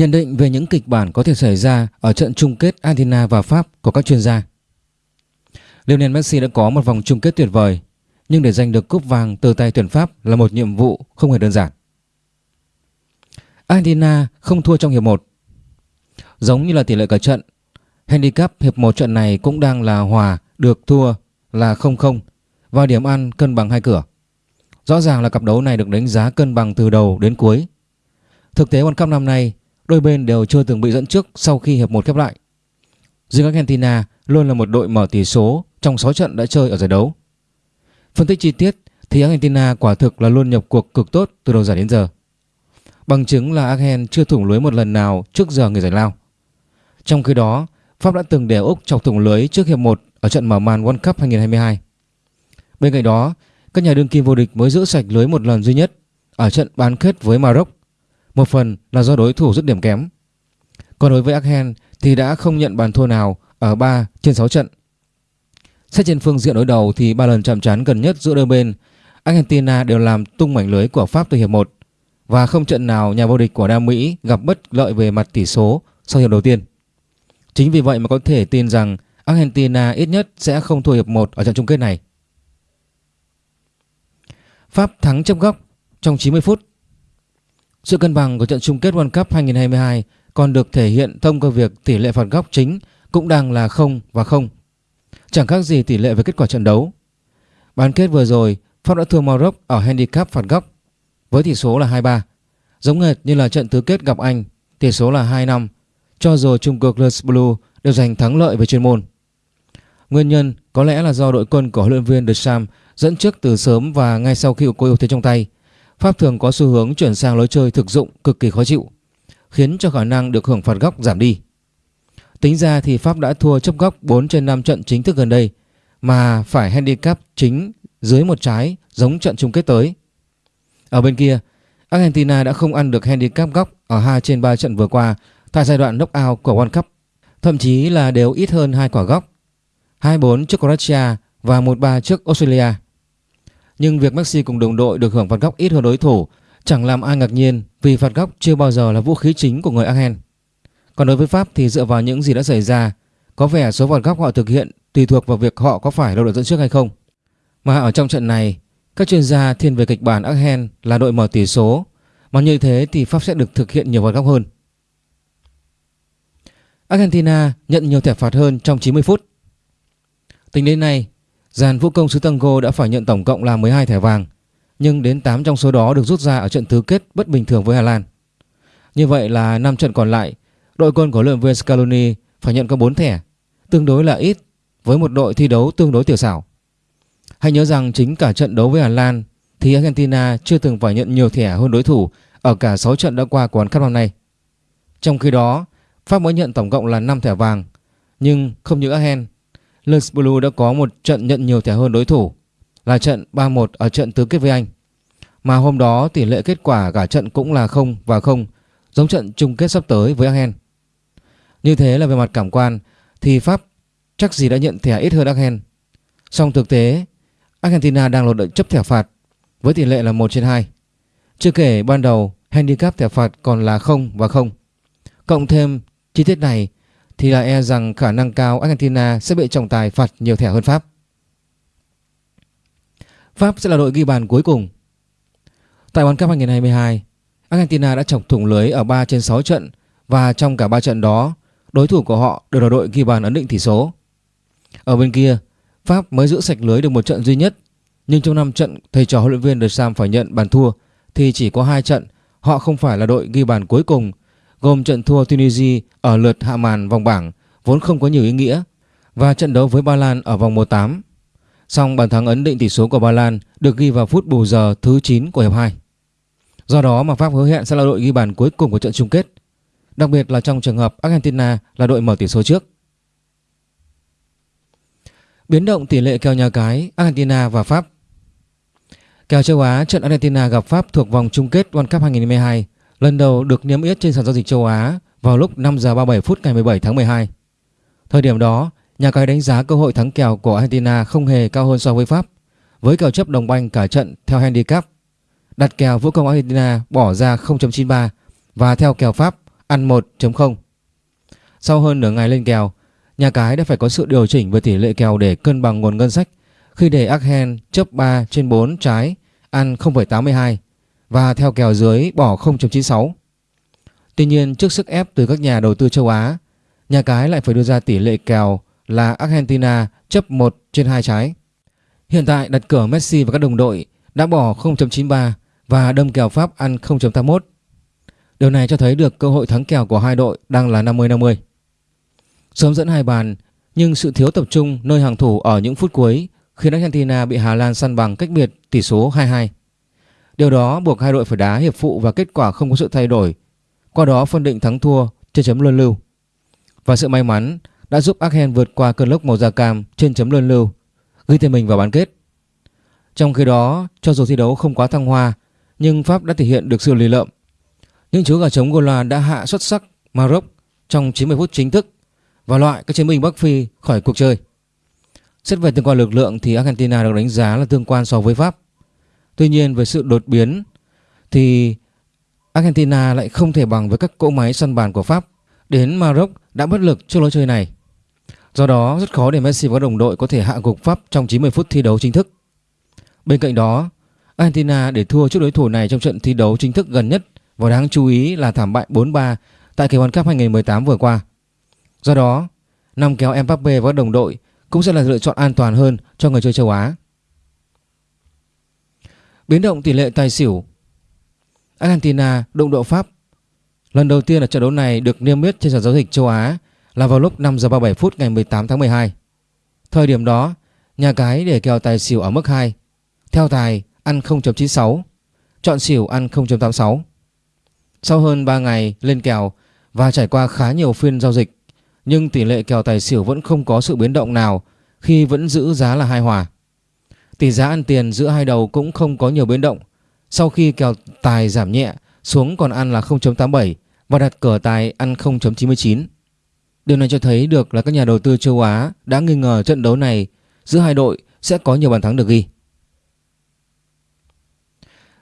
Nhận định về những kịch bản có thể xảy ra ở trận chung kết Argentina và Pháp của các chuyên gia. Lionel Messi đã có một vòng chung kết tuyệt vời, nhưng để giành được cúp vàng từ tay tuyển Pháp là một nhiệm vụ không hề đơn giản. Argentina không thua trong hiệp 1. Giống như là tỷ lệ cả trận, handicap hiệp 1 trận này cũng đang là hòa, được thua là 0-0 và điểm ăn cân bằng hai cửa. Rõ ràng là cặp đấu này được đánh giá cân bằng từ đầu đến cuối. Thực tế World Cup năm nay, đôi bên đều chưa từng bị dẫn trước sau khi hiệp 1 khép lại. Riêng Argentina luôn là một đội mở tỷ số trong 6 trận đã chơi ở giải đấu. Phân tích chi tiết thì Argentina quả thực là luôn nhập cuộc cực tốt từ đầu giải đến giờ. Bằng chứng là Argen chưa thủng lưới một lần nào trước giờ người giải lao. Trong khi đó, Pháp đã từng để Úc chọc thủng lưới trước hiệp 1 ở trận mở màn World Cup 2022. Bên cạnh đó, các nhà đương kim vô địch mới giữ sạch lưới một lần duy nhất ở trận bán kết với Maroc. Một phần là do đối thủ dứt điểm kém. Còn đối với Argen thì đã không nhận bàn thua nào ở 3 trên 6 trận. Xét trên phương diện đối đầu thì ba lần chạm trán gần nhất giữa đôi bên, Argentina đều làm tung mảnh lưới của Pháp từ hiệp 1 và không trận nào nhà vô địch của Nam Mỹ gặp bất lợi về mặt tỷ số sau hiệp đầu tiên. Chính vì vậy mà có thể tin rằng Argentina ít nhất sẽ không thua hiệp 1 ở trận chung kết này. Pháp thắng chấp góc trong 90 phút. Sự cân bằng của trận chung kết World Cup 2022 còn được thể hiện thông qua việc tỷ lệ phạt góc chính cũng đang là 0 và 0. Chẳng khác gì tỷ lệ về kết quả trận đấu. Bán kết vừa rồi, Pháp đã thua Maroc ở handicap phạt góc với tỷ số là 2-3. Giống hệt như là trận tứ kết gặp Anh, tỷ số là 2-5, cho dù chung cuộc Les Blue đều giành thắng lợi về chuyên môn. Nguyên nhân có lẽ là do đội quân của huấn luyện viên Deschamps dẫn trước từ sớm và ngay sau khi có ưu thế trong tay, Pháp thường có xu hướng chuyển sang lối chơi thực dụng cực kỳ khó chịu, khiến cho khả năng được hưởng phạt góc giảm đi. Tính ra thì Pháp đã thua chấp góc 4 trên 5 trận chính thức gần đây mà phải handicap chính dưới một trái giống trận chung kết tới. Ở bên kia, Argentina đã không ăn được handicap góc ở 2 trên 3 trận vừa qua tại giai đoạn knockout của World Cup, thậm chí là đều ít hơn hai quả góc. 2-4 trước Croatia và 1-3 trước Australia. Nhưng việc Messi cùng đồng đội được hưởng phạt góc ít hơn đối thủ chẳng làm ai ngạc nhiên vì phạt góc chưa bao giờ là vũ khí chính của người Argen. Còn đối với Pháp thì dựa vào những gì đã xảy ra, có vẻ số phạt góc họ thực hiện tùy thuộc vào việc họ có phải là đội dẫn trước hay không. Mà ở trong trận này, các chuyên gia thiên về kịch bản Argen là đội mở tỷ số, mà như thế thì Pháp sẽ được thực hiện nhiều phạt góc hơn. Argentina nhận nhiều thẻ phạt hơn trong 90 phút. Tính đến nay, dàn vũ công xứ Tango đã phải nhận tổng cộng là 12 thẻ vàng, nhưng đến 8 trong số đó được rút ra ở trận tứ kết bất bình thường với Hà Lan. Như vậy là 5 trận còn lại, đội quân của luyện viên Scaloni phải nhận có 4 thẻ, tương đối là ít với một đội thi đấu tương đối tiểu xảo. Hãy nhớ rằng chính cả trận đấu với Hà Lan thì Argentina chưa từng phải nhận nhiều thẻ hơn đối thủ ở cả 6 trận đã qua của World Cup năm nay. Trong khi đó, Pháp mới nhận tổng cộng là 5 thẻ vàng, nhưng không như Argen, Lens Blue đã có một trận nhận nhiều thẻ hơn đối thủ là trận 3-1 ở trận tứ kết với Anh. Mà hôm đó tỷ lệ kết quả cả trận cũng là 0 và 0, giống trận chung kết sắp tới với Aachen. Như thế là về mặt cảm quan thì Pháp chắc gì đã nhận thẻ ít hơn Aachen. Song thực tế, Argentina đang lột đợi chấp thẻ phạt với tỷ lệ là 1 trên 2. Chưa kể ban đầu handicap thẻ phạt còn là 0 và 0. Cộng thêm chi tiết này thì là e rằng khả năng cao Argentina sẽ bị trọng tài phạt nhiều thẻ hơn Pháp. Pháp sẽ là đội ghi bàn cuối cùng. Tại World Cup 2022, Argentina đã chọc thủng lưới ở 3 trên 6 trận và trong cả 3 trận đó, đối thủ của họ đều là đội ghi bàn ấn định tỷ số. Ở bên kia, Pháp mới giữ sạch lưới được một trận duy nhất, nhưng trong 5 trận thầy trò huấn luyện viên Deschamps phải nhận bàn thua thì chỉ có 2 trận họ không phải là đội ghi bàn cuối cùng gồm trận thua Tunisia ở lượt hạ màn vòng bảng vốn không có nhiều ý nghĩa và trận đấu với Ba Lan ở vòng 1/8. Song bàn thắng ấn định tỷ số của Ba Lan được ghi vào phút bù giờ thứ 9 của hiệp 2. Do đó mà Pháp hứa hẹn sẽ là đội ghi bàn cuối cùng của trận chung kết, đặc biệt là trong trường hợp Argentina là đội mở tỷ số trước. Biến động tỷ lệ kèo nhà cái Argentina và Pháp Kèo châu Á trận Argentina gặp Pháp thuộc vòng chung kết World Cup 2022 lần đầu được niêm yết trên sàn giao dịch châu Á vào lúc 5 giờ 37 phút ngày 17 tháng 12. Thời điểm đó, nhà cái đánh giá cơ hội thắng kèo của Argentina không hề cao hơn so với Pháp, với kèo chấp đồng banh cả trận theo handicap. Đặt kèo vũ công Argentina bỏ ra 0.93 và theo kèo Pháp ăn 1.0. Sau hơn nửa ngày lên kèo, nhà cái đã phải có sự điều chỉnh về tỷ lệ kèo để cân bằng nguồn ngân sách khi để Argen chấp 3 trên 4 trái ăn 0,82 và theo kèo dưới bỏ 0.96. Tuy nhiên trước sức ép từ các nhà đầu tư châu Á, nhà cái lại phải đưa ra tỷ lệ kèo là Argentina chấp 1 trên 2 trái. Hiện tại đặt cửa Messi và các đồng đội đã bỏ 0.93 và đâm kèo Pháp ăn 0.81. Điều này cho thấy được cơ hội thắng kèo của hai đội đang là 50-50. Sớm dẫn hai bàn nhưng sự thiếu tập trung nơi hàng thủ ở những phút cuối khiến Argentina bị Hà Lan săn bằng cách biệt tỷ số 2-2. Điều đó buộc hai đội phải đá hiệp phụ và kết quả không có sự thay đổi. Qua đó phân định thắng thua trên chấm luân lưu. Và sự may mắn đã giúp Argen vượt qua cơn lốc màu da cam trên chấm luân lưu, ghi tên mình vào bán kết. Trong khi đó, cho dù thi đấu không quá thăng hoa, nhưng Pháp đã thể hiện được sự lì lợm. Những chú gà trống Gola đã hạ xuất sắc Maroc trong 90 phút chính thức và loại các chiến binh Bắc Phi khỏi cuộc chơi. Xét về tương quan lực lượng thì Argentina được đánh giá là tương quan so với Pháp. Tuy nhiên về sự đột biến thì Argentina lại không thể bằng với các cỗ máy săn bàn của Pháp. Đến Maroc đã bất lực trước lối chơi này. Do đó rất khó để Messi và các đồng đội có thể hạ gục Pháp trong 90 phút thi đấu chính thức. Bên cạnh đó, Argentina để thua trước đối thủ này trong trận thi đấu chính thức gần nhất và đáng chú ý là thảm bại 4-3 tại kỳ World Cup 2018 vừa qua. Do đó, năm kéo Mbappe và các đồng đội cũng sẽ là lựa chọn an toàn hơn cho người chơi châu Á. Biến động tỷ lệ tài xỉu Argentina đụng độ Pháp Lần đầu tiên ở trận đấu này được niêm yết trên sàn giao dịch châu Á là vào lúc 5 giờ 37 phút ngày 18 tháng 12. Thời điểm đó, nhà cái để kèo tài xỉu ở mức 2. Theo tài ăn 0.96, chọn xỉu ăn 0.86. Sau hơn 3 ngày lên kèo và trải qua khá nhiều phiên giao dịch, nhưng tỷ lệ kèo tài xỉu vẫn không có sự biến động nào khi vẫn giữ giá là hai hòa. Tỷ giá ăn tiền giữa hai đầu cũng không có nhiều biến động sau khi kèo tài giảm nhẹ xuống còn ăn là 0.87 và đặt cờ tài ăn 0.99. Điều này cho thấy được là các nhà đầu tư châu Á đã nghi ngờ trận đấu này giữa hai đội sẽ có nhiều bàn thắng được ghi.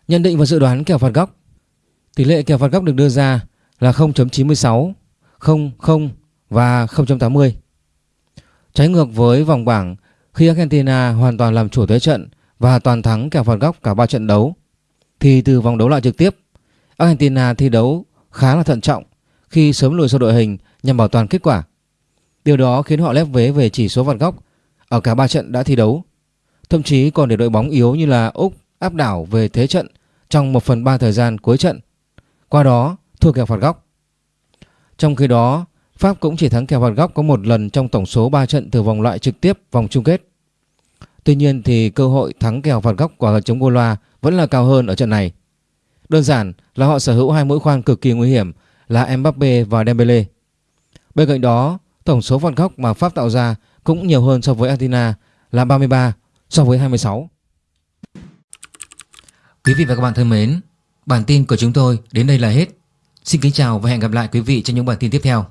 Nhận định và dự đoán kèo phạt góc Tỷ lệ kèo phạt góc được đưa ra là 0.96, 0 0 và 0.80. Trái ngược với vòng bảng khi Argentina hoàn toàn làm chủ thế trận và toàn thắng kèo phạt góc cả 3 trận đấu thì từ vòng đấu loại trực tiếp Argentina thi đấu khá là thận trọng khi sớm lùi sau đội hình nhằm bảo toàn kết quả. Điều đó khiến họ lép vế về chỉ số phạt góc ở cả 3 trận đã thi đấu. Thậm chí còn để đội bóng yếu như là Úc áp đảo về thế trận trong 1 phần 3 thời gian cuối trận. Qua đó thua kèo phạt góc. Trong khi đó, Pháp cũng chỉ thắng kèo phạt góc có một lần trong tổng số 3 trận từ vòng loại trực tiếp vòng chung kết. Tuy nhiên thì cơ hội thắng kèo phạt góc của chống Gola vẫn là cao hơn ở trận này. Đơn giản là họ sở hữu hai mũi khoan cực kỳ nguy hiểm là Mbappe và Dembele. Bên cạnh đó, tổng số phạt góc mà Pháp tạo ra cũng nhiều hơn so với Argentina là 33 so với 26. Quý vị và các bạn thân mến, bản tin của chúng tôi đến đây là hết. Xin kính chào và hẹn gặp lại quý vị trong những bản tin tiếp theo.